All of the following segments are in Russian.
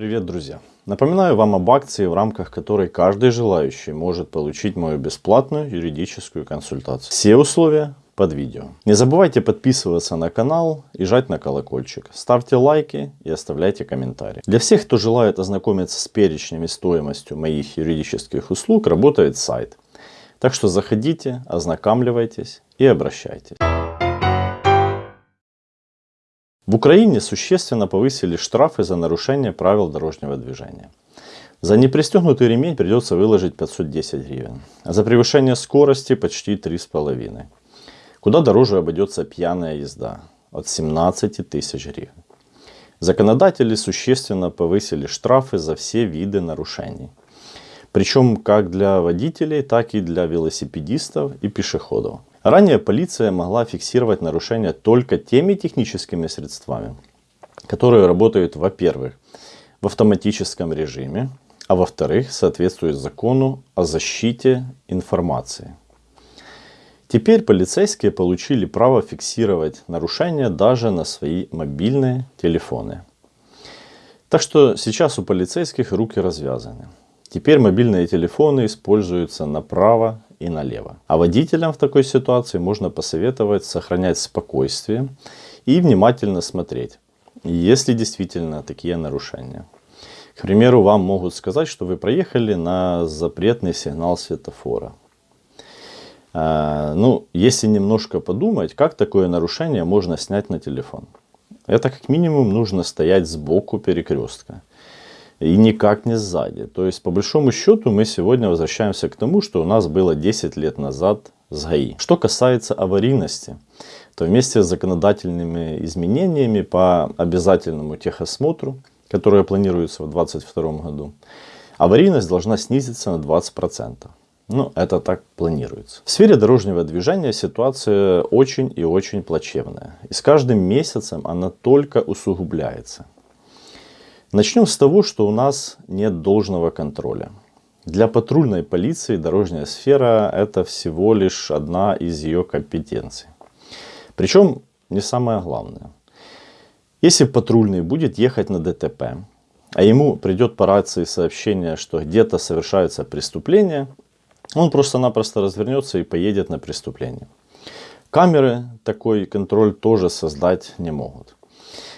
Привет, друзья! Напоминаю вам об акции, в рамках которой каждый желающий может получить мою бесплатную юридическую консультацию. Все условия под видео. Не забывайте подписываться на канал и жать на колокольчик. Ставьте лайки и оставляйте комментарии. Для всех, кто желает ознакомиться с перечнем стоимостью моих юридических услуг, работает сайт. Так что заходите, ознакомливайтесь и обращайтесь. В Украине существенно повысили штрафы за нарушение правил дорожного движения. За непристегнутый ремень придется выложить 510 гривен, а за превышение скорости почти 3,5. Куда дороже обойдется пьяная езда от 17 тысяч гривен. Законодатели существенно повысили штрафы за все виды нарушений. Причем как для водителей, так и для велосипедистов и пешеходов. Ранее полиция могла фиксировать нарушения только теми техническими средствами, которые работают, во-первых, в автоматическом режиме, а во-вторых, соответствуют закону о защите информации. Теперь полицейские получили право фиксировать нарушения даже на свои мобильные телефоны. Так что сейчас у полицейских руки развязаны. Теперь мобильные телефоны используются направо и налево. А водителям в такой ситуации можно посоветовать сохранять спокойствие и внимательно смотреть, если действительно такие нарушения. К примеру, вам могут сказать, что вы проехали на запретный сигнал светофора. А, ну, если немножко подумать, как такое нарушение можно снять на телефон? Это как минимум нужно стоять сбоку перекрестка и никак не сзади. То есть, по большому счету, мы сегодня возвращаемся к тому, что у нас было 10 лет назад с ГАИ. Что касается аварийности, то вместе с законодательными изменениями по обязательному техосмотру, которое планируется в 2022 году, аварийность должна снизиться на 20%. Ну, это так планируется. В сфере дорожного движения ситуация очень и очень плачевная. И с каждым месяцем она только усугубляется. Начнем с того, что у нас нет должного контроля. Для патрульной полиции дорожная сфера это всего лишь одна из ее компетенций. Причем не самое главное. Если патрульный будет ехать на ДТП, а ему придет по рации сообщение, что где-то совершается преступление, он просто-напросто развернется и поедет на преступление. Камеры такой контроль тоже создать не могут.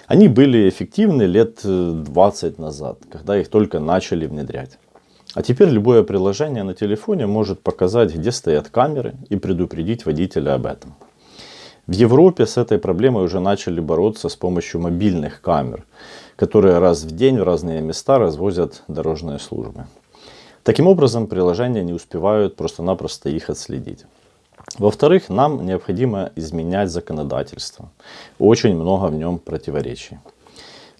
Они были эффективны лет 20 э, назад, когда их только начали внедрять. А теперь любое приложение на телефоне может показать, где стоят камеры и предупредить водителя об этом. В Европе с этой проблемой уже начали бороться с помощью мобильных камер, которые раз в день в разные места развозят дорожные службы. Таким образом, приложения не успевают просто-напросто их отследить. Во-вторых, нам необходимо изменять законодательство. Очень много в нем противоречий.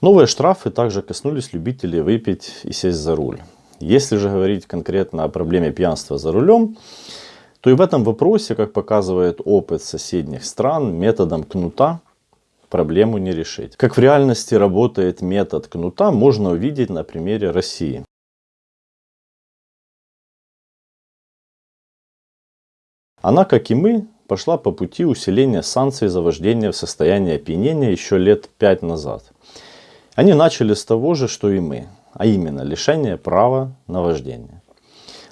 Новые штрафы также коснулись любителей выпить и сесть за руль. Если же говорить конкретно о проблеме пьянства за рулем, то и в этом вопросе, как показывает опыт соседних стран, методом кнута проблему не решить. Как в реальности работает метод кнута, можно увидеть на примере России. Она, как и мы, пошла по пути усиления санкций за вождение в состоянии опьянения еще лет пять назад. Они начали с того же, что и мы, а именно лишение права на вождение.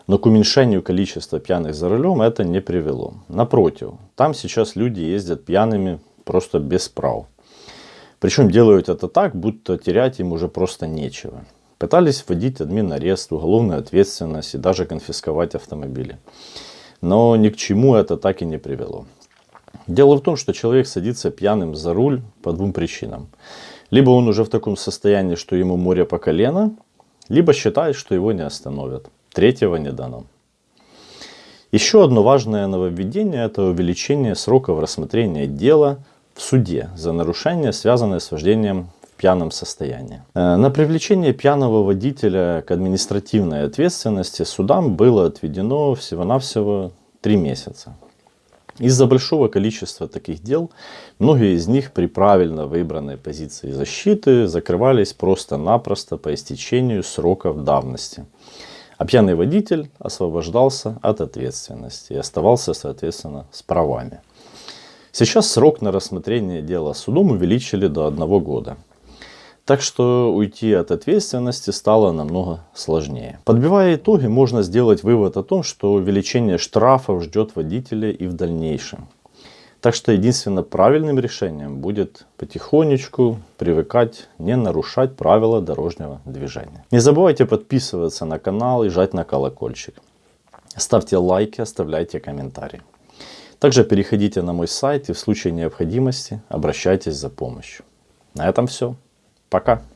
Но к уменьшению количества пьяных за рулем это не привело. Напротив, там сейчас люди ездят пьяными просто без прав. Причем делают это так, будто терять им уже просто нечего. Пытались вводить админ арест, уголовную ответственность и даже конфисковать автомобили. Но ни к чему это так и не привело. Дело в том, что человек садится пьяным за руль по двум причинам. Либо он уже в таком состоянии, что ему море по колено, либо считает, что его не остановят. Третьего не дано. Еще одно важное нововведение – это увеличение сроков рассмотрения дела в суде за нарушение, связанное с вождением пьяном состоянии. Э, на привлечение пьяного водителя к административной ответственности судам было отведено всего-навсего 3 месяца. Из-за большого количества таких дел, многие из них при правильно выбранной позиции защиты закрывались просто-напросто по истечению сроков давности. А пьяный водитель освобождался от ответственности и оставался, соответственно, с правами. Сейчас срок на рассмотрение дела судом увеличили до одного года. Так что уйти от ответственности стало намного сложнее. Подбивая итоги, можно сделать вывод о том, что увеличение штрафов ждет водителя и в дальнейшем. Так что единственно правильным решением будет потихонечку привыкать не нарушать правила дорожнего движения. Не забывайте подписываться на канал и жать на колокольчик. Ставьте лайки, оставляйте комментарии. Также переходите на мой сайт и в случае необходимости обращайтесь за помощью. На этом все. Пока.